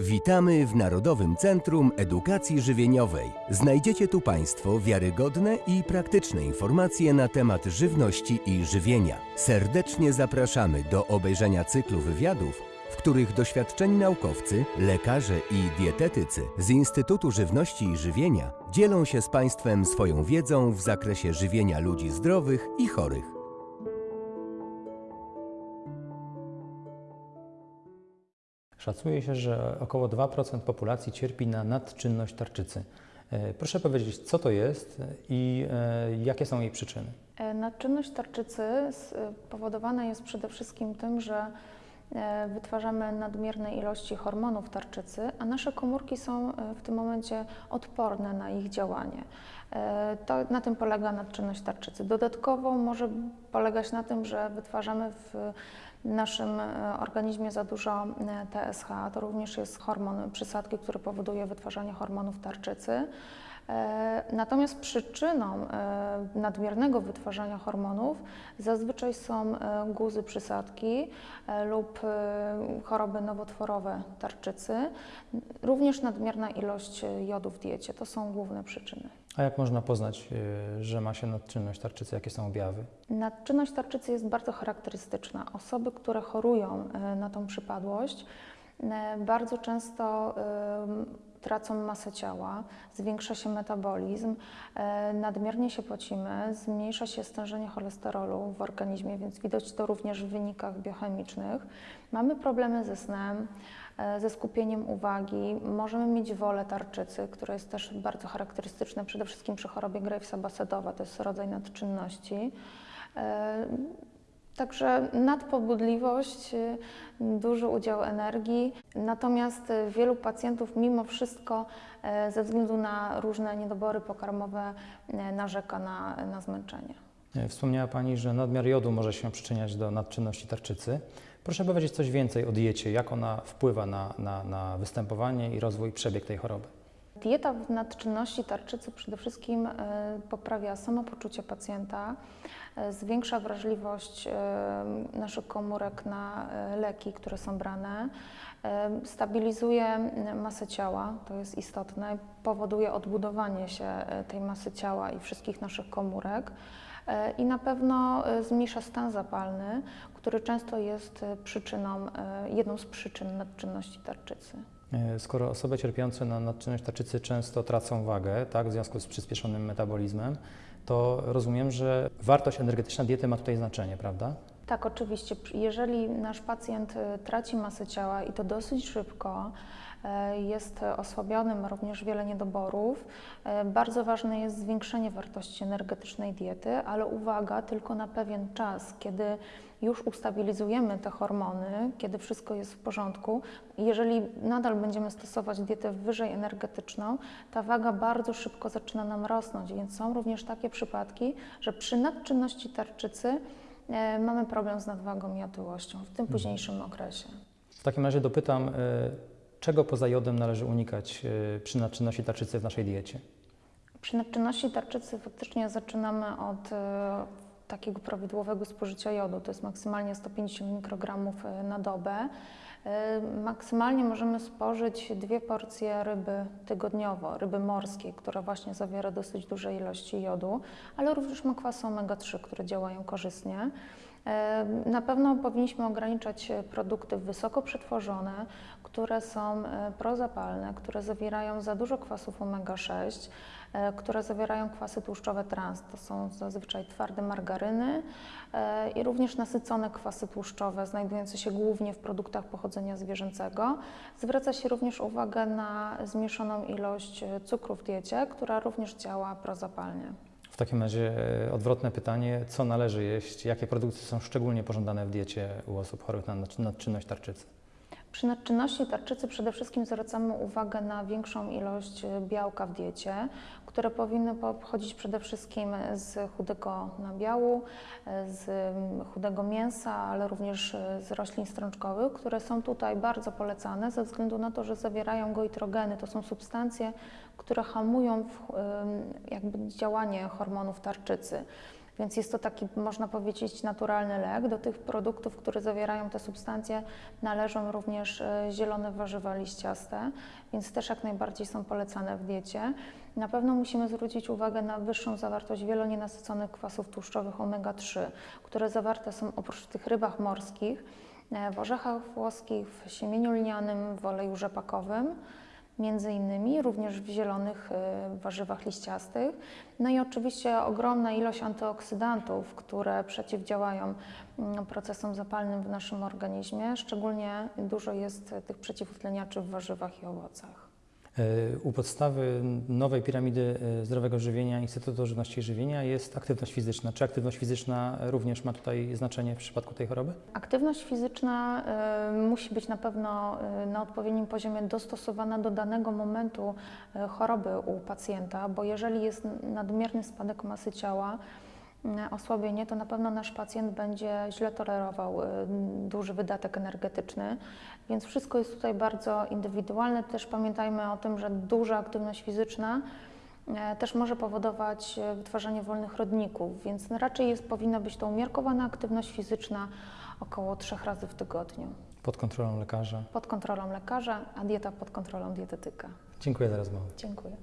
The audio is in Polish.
Witamy w Narodowym Centrum Edukacji Żywieniowej. Znajdziecie tu Państwo wiarygodne i praktyczne informacje na temat żywności i żywienia. Serdecznie zapraszamy do obejrzenia cyklu wywiadów, w których doświadczeni naukowcy, lekarze i dietetycy z Instytutu Żywności i Żywienia dzielą się z Państwem swoją wiedzą w zakresie żywienia ludzi zdrowych i chorych. Szacuje się, że około 2% populacji cierpi na nadczynność tarczycy. E, Proszę powiedzieć, co to jest i e, jakie są jej przyczyny? E, Nadczynność tarczycy s- powodowana jest przede wszystkim tym, że wytwarzamy nadmierne ilości hormonów tarczycy, a nasze komórki są e, w tym momencie odporne na ich działanie. E, To, na tym polega nadczynność tarczycy. Dodatkowo może polegać na tym, że wytwarzamy w naszym e, organizmie za dużo e, TSH, to również jest hormon przysadki, który powoduje wytwarzanie hormonów tarczycy. E, Natomiast przyczyną e, nadmiernego wytwarzania hormonów zazwyczaj są e, guzy przysadki lub choroby nowotworowe tarczycy, również nadmierna ilość jodu w diecie. To są główne przyczyny. A jak można poznać, że ma się nadczynność tarczycy? Jakie są objawy? Nadczynność tarczycy jest bardzo charakterystyczna. Osoby, które chorują na tą przypadłość, bardzo często tracą masę ciała, zwiększa się metabolizm, e, nadmiernie się pocimy, zmniejsza się stężenie cholesterolu w organizmie, więc widać to również w wynikach biochemicznych. Mamy problemy ze snem, e, ze skupieniem uwagi, możemy mieć wolę tarczycy, która jest też bardzo charakterystyczna przede wszystkim przy chorobie Gravesa Basedowa, to jest rodzaj nadczynności. Także nadpobudliwość, y, duży udział energii, natomiast y, wielu pacjentów mimo wszystko e, ze względu na różne niedobory pokarmowe narzeka na, na zmęczenie. E, Wspomniała Pani, że nadmiar jodu może się przyczyniać do nadczynności tarczycy. Proszę powiedzieć coś więcej o diecie, jak ona wpływa na, na, na występowanie i rozwój, przebieg tej choroby. Dieta w nadczynności tarczycy przede wszystkim e, poprawia samopoczucie pacjenta, e, zwiększa wrażliwość e, naszych komórek na leki, które są brane, stabilizuje masę ciała, to jest istotne, powoduje odbudowanie się tej masy ciała i wszystkich naszych komórek. I na pewno zmniejsza stan zapalny, który często jest przyczyną, jedną z przyczyn nadczynności tarczycy. E, Skoro osoby cierpiące na nadczynność tarczycy często tracą wagę, tak, w związku z przyspieszonym metabolizmem, to rozumiem, że wartość energetyczna diety ma tutaj znaczenie, prawda? Tak, oczywiście. Jeżeli nasz pacjent y, traci masę ciała i to dosyć szybko, e, jest osłabiony, ma również wiele niedoborów, e, bardzo ważne jest zwiększenie wartości energetycznej diety, ale uwaga, tylko na pewien czas, kiedy już ustabilizujemy te hormony, kiedy wszystko jest w porządku. Jeżeli nadal będziemy stosować dietę wyżej energetyczną, ta waga bardzo szybko zaczyna nam rosnąć, więc są również takie przypadki, że przy nadczynności tarczycy mamy problem z nadwagą i otyłością w tym późniejszym okresie. W takim razie dopytam, e, czego poza jodem należy unikać e, przy nadczynności tarczycy w naszej diecie? Przy nadczynności tarczycy faktycznie zaczynamy od e, takiego prawidłowego spożycia jodu, to jest maksymalnie 150 mikrogramów e, na dobę. E, Maksymalnie możemy spożyć dwie porcje ryby tygodniowo, ryby morskiej, która właśnie zawiera dosyć duże ilości jodu, ale również ma kwasy omega-3, które działają korzystnie. Na pewno powinniśmy ograniczać e, produkty wysoko przetworzone, które są e, prozapalne, które zawierają za dużo kwasów omega-6, e, które zawierają kwasy tłuszczowe trans. To są zazwyczaj twarde margaryny i również nasycone kwasy tłuszczowe, znajdujące się głównie w produktach pochodzenia zwierzęcego. Zwraca się również uwagę na zmniejszoną ilość cukru w diecie, która również działa prozapalnie. Takim razie e, odwrotne pytanie, co należy jeść, jakie produkty są szczególnie pożądane w diecie u osób chorych na nadczy- nadczynność tarczycy? Przy nadczynności tarczycy przede wszystkim zwracamy uwagę na większą ilość e, białka w diecie, które powinny pochodzić przede wszystkim z chudego nabiału, e, z chudego mięsa, ale również z roślin strączkowych, które są tutaj bardzo polecane ze względu na to, że zawierają goitrogeny. To są substancje, które hamują w, jakby działanie hormonów tarczycy. Więc jest to taki, można powiedzieć, naturalny lek. Do tych produktów, które zawierają te substancje, należą również e, zielone warzywa liściaste, więc też jak najbardziej są polecane w diecie. Na pewno musimy zwrócić uwagę na wyższą zawartość wielonienasyconych kwasów tłuszczowych omega-3, które zawarte są oprócz tych rybach morskich, e, w orzechach włoskich, w siemieniu lnianym, w oleju rzepakowym między innymi, również w zielonych e, warzywach liściastych. No i oczywiście ogromna ilość antyoksydantów, które przeciwdziałają mm, procesom zapalnym w naszym organizmie. Szczególnie dużo jest tych przeciwutleniaczy w warzywach i owocach. E, U podstawy nowej piramidy e, zdrowego żywienia Instytutu Żywności i Żywienia jest aktywność fizyczna. Czy aktywność fizyczna również ma tutaj znaczenie w przypadku tej choroby? Aktywność fizyczna y, musi być na pewno na odpowiednim poziomie dostosowana do danego momentu choroby u pacjenta, bo jeżeli jest nadmierny spadek masy ciała, osłabienie, to na pewno nasz pacjent będzie źle tolerował y, duży wydatek energetyczny, więc wszystko jest tutaj bardzo indywidualne. Też pamiętajmy o tym, że duża aktywność fizyczna e, też może powodować e, wytwarzanie wolnych rodników, więc raczej jest, powinna być to umiarkowana aktywność fizyczna około trzech razy w tygodniu Pod kontrolą lekarza. pod kontrolą lekarza, a dieta pod kontrolą dietetyka. Dziękuję za rozmowę. Dziękuję.